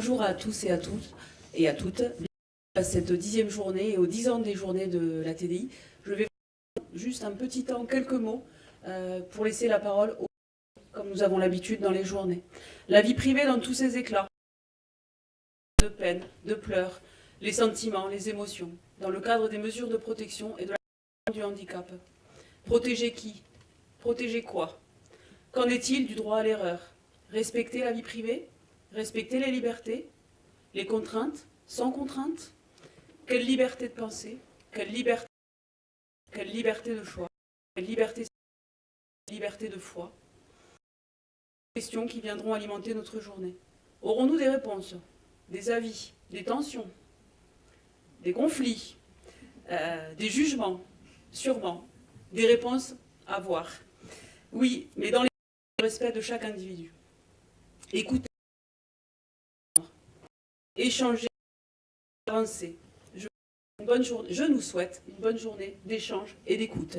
bonjour à tous et à toutes et à toutes. À cette dixième journée et aux dix ans des journées de la TDI, je vais juste un petit temps, quelques mots, euh, pour laisser la parole aux comme nous avons l'habitude dans les journées. La vie privée dans tous ses éclats, de peine, de pleurs, les sentiments, les émotions, dans le cadre des mesures de protection et de la du handicap. Protéger qui? Protéger quoi? Qu'en est-il du droit à l'erreur? Respecter la vie privée? Respecter les libertés Les contraintes Sans contraintes Quelle liberté de penser Quelle liberté de choix Quelle liberté liberté de foi Questions qui viendront alimenter notre journée. Aurons-nous des réponses Des avis Des tensions Des conflits euh, Des jugements? Sûrement. Des réponses à voir. Oui, mais dans le respect de chaque individu. Écoutez, échanger, avancer. Je, une souhaite une bonne journée d'échange et d'écoute.